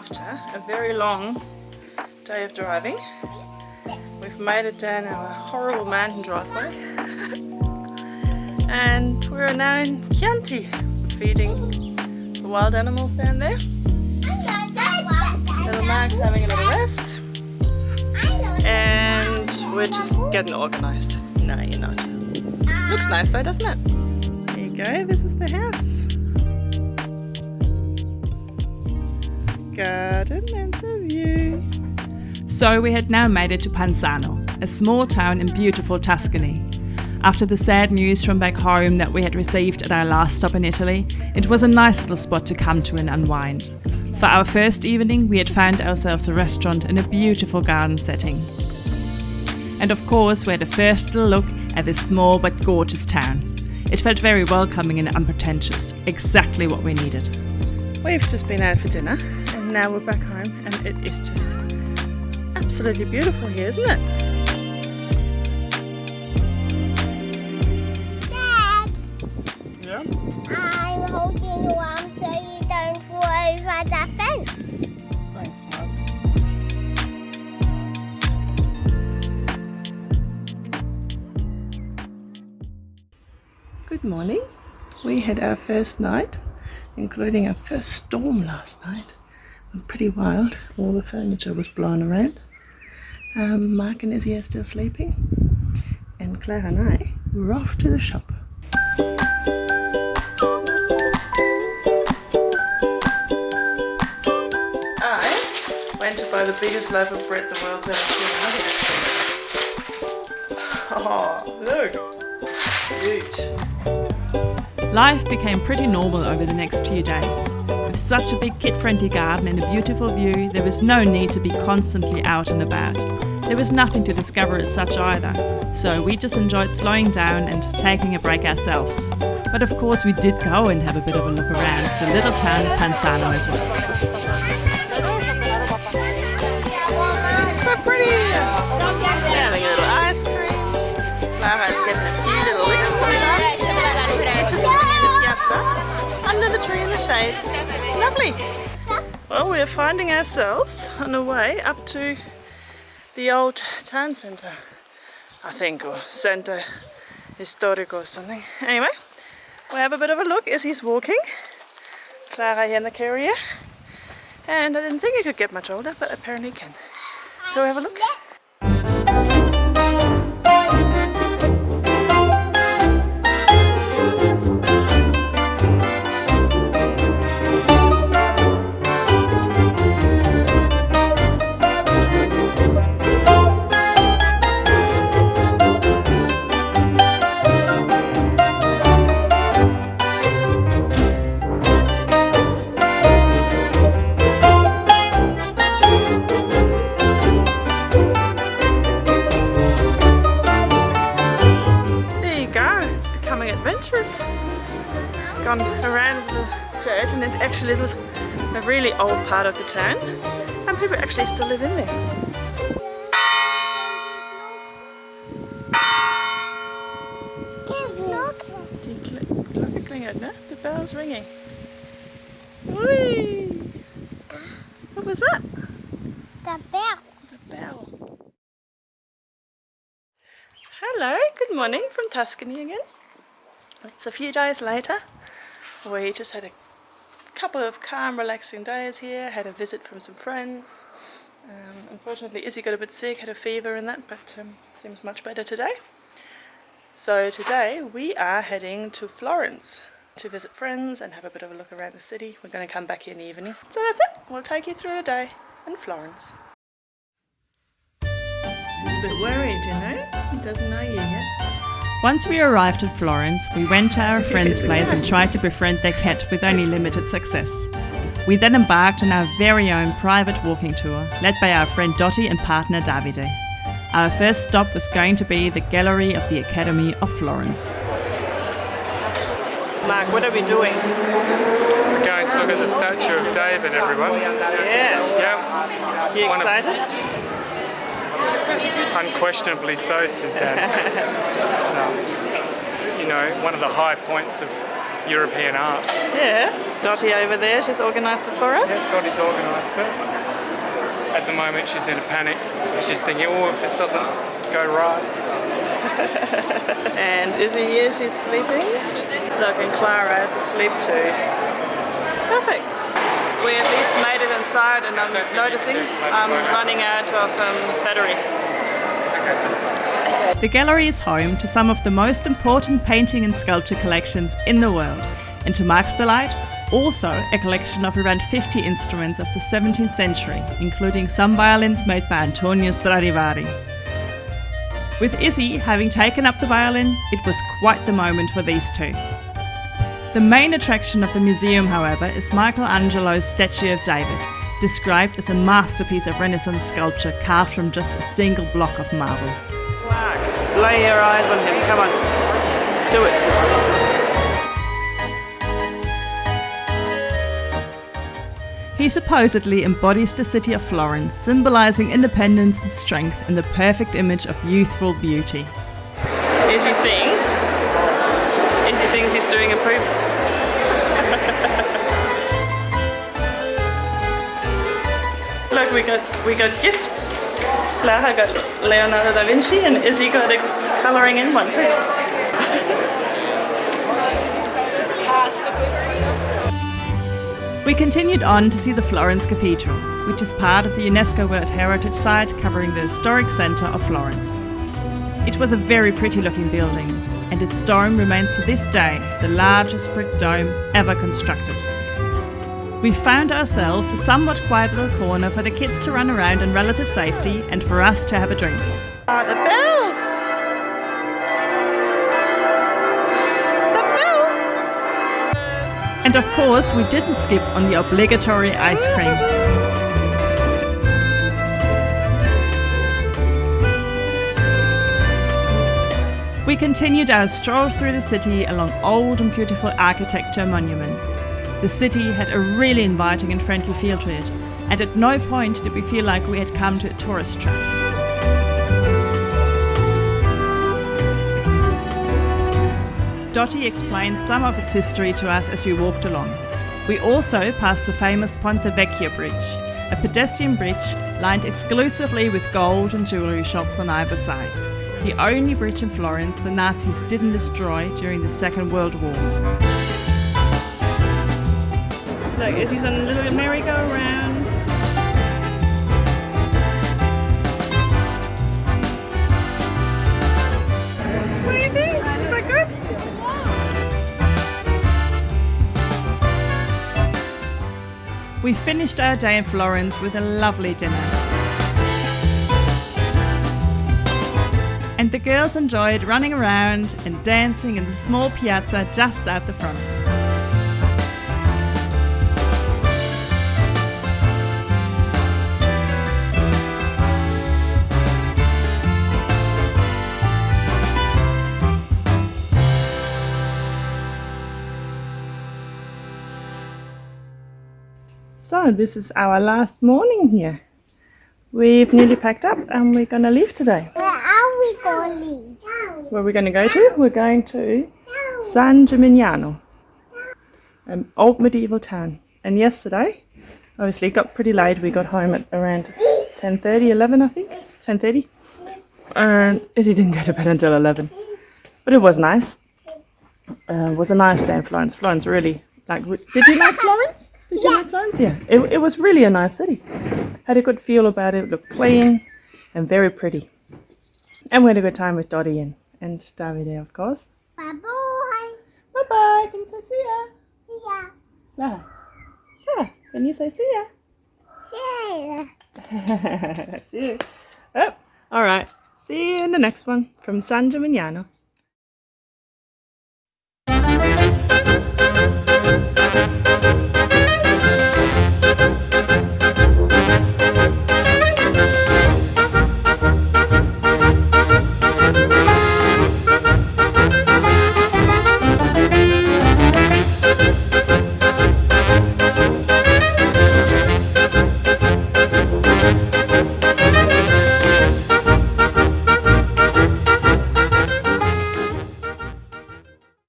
after a very long day of driving. We've made it down our horrible mountain driveway. and we're now in Chianti, feeding the wild animals down there. Little Mark's having a little rest. And we're just getting organised. No, you're not. Looks nice though, doesn't it? There you go, this is the house. Garden and the view. So we had now made it to Panzano, a small town in beautiful Tuscany. After the sad news from back home that we had received at our last stop in Italy, it was a nice little spot to come to and unwind. For our first evening, we had found ourselves a restaurant in a beautiful garden setting. And of course, we had a first little look at this small but gorgeous town. It felt very welcoming and unpretentious, exactly what we needed. We've just been out for dinner and now we're back home and it is just absolutely beautiful here, isn't it? Dad, Yeah. I'm holding you arm so you don't fall over the fence. Thanks, Mark. Good morning. We had our first night, including our first storm last night. It was pretty wild. All the furniture was blown around. Um, Mark and Izzy are still sleeping. And Claire and I were off to the shop. I went to buy the biggest loaf of bread the world's ever seen. Look at this. Oh, look. Huge. Life became pretty normal over the next few days. With such a big kid-friendly garden and a beautiful view, there was no need to be constantly out and about. There was nothing to discover as such either, so we just enjoyed slowing down and taking a break ourselves. But of course we did go and have a bit of a look around the little town of Panzano as well. So pretty. Having a little ice cream. Lara's getting a few little tree in the shade. Lovely. Well, we're finding ourselves on the way up to the old town centre, I think, or centre historic or something. Anyway, we'll have a bit of a look as he's walking. Clara here in the carrier. And I didn't think he could get much older, but apparently he can. So we have a look. It's becoming adventurous. Gone around the church and there's actually a, little, a really old part of the town and people actually still live in there. Die Gl- Glocke klingelt, ne? The bell's ringing. Whee! What was that? The bell. The bell. Hello, good morning from Tuscany again. It's a few days later. We just had a couple of calm, relaxing days here, had a visit from some friends. Um, unfortunately, Izzy got a bit sick, had a fever and that, but um, seems much better today. So today we are heading to Florence to visit friends and have a bit of a look around the city. We're going to come back here in the evening. So that's it. We'll take you through a day in Florence. He's a bit worried, you know? He doesn't know you yet. Once we arrived at Florence, we went to our friend's place and tried to befriend their cat with only limited success. We then embarked on our very own private walking tour, led by our friend Dottie and partner Davide. Our first stop was going to be the Gallery of the Academy of Florence. Mark, what are we doing? We're going to look at the statue of David, everyone. Yes. Yeah, You One of- excited? Unquestionably so, Suzanne. it's, um, you know, one of the high points of European art. Yeah, Dottie over there, she's organised it for us. Yeah, Dottie's organised it. At the moment, she's in a panic. She's thinking, oh, if this doesn't go right. And Izzy here, she's sleeping. Look, and Clara is asleep too. Perfect. Least made it inside and I'm noticing I'm running out of um, battery. The gallery is home to some of the most important painting and sculpture collections in the world, and to Mark's delight, also a collection of around 50 instruments of the 17th century, including some violins made by Antonio Stradivari. With Izzy having taken up the violin, it was quite the moment for these two. The main attraction of the museum, however, is Michelangelo's statue of David, described as a masterpiece of Renaissance sculpture carved from just a single block of marble. Mark, lay your eyes on him, come on. Do it. He supposedly embodies the city of Florence, symbolizing independence and strength in the perfect image of youthful beauty. We got we got gifts. Clara got Leonardo da Vinci and Izzy got a colouring in one too. We continued on to see the Florence Cathedral, which is part of the UNESCO World Heritage Site covering the historic centre of Florence. It was a very pretty looking building, and its dome remains to this day the largest brick dome ever constructed. We found ourselves a somewhat quiet little corner for the kids to run around in relative safety and for us to have a drink. Ah, the bells! It's the bells! And of course, we didn't skip on the obligatory ice cream. We continued our stroll through the city along old and beautiful architecture monuments. The city had a really inviting and friendly feel to it, and at no point did we feel like we had come to a tourist trap. Dottie explained some of its history to us as we walked along. We also passed the famous Ponte Vecchio Bridge, a pedestrian bridge lined exclusively with gold and jewellery shops on either side. The only bridge in Florence the Nazis didn't destroy during the Second World War. Look, Izzy's on a little merry-go-round. What do you think? Is that good? We finished our day in Florence with a lovely dinner. And the girls enjoyed running around and dancing in the small piazza just out the front. So, this is our last morning here. We've nearly packed up and we're going to leave today. Where are we going? Where are we going to go to? We're going to San Gimignano, an old medieval town. And yesterday, obviously it got pretty late. We got home at around 10.30, 11 I think, 10.30. And Izzy didn't go to bed until 11. But it was nice. Uh, it was a nice day in Florence. Florence really, like, did you like Florence? Did you like Florence? Yeah, it, it was really a nice city. Had a good feel about it, looked clean and very pretty. And we had a good time with Dottie and, and Davide, of course. Bye bye. Bye bye. Can you say see ya? See ya. Lara. Ah, Lara, can you say see ya? See ya. That's it. Oh, all right. See you in the next one from San Gimignano.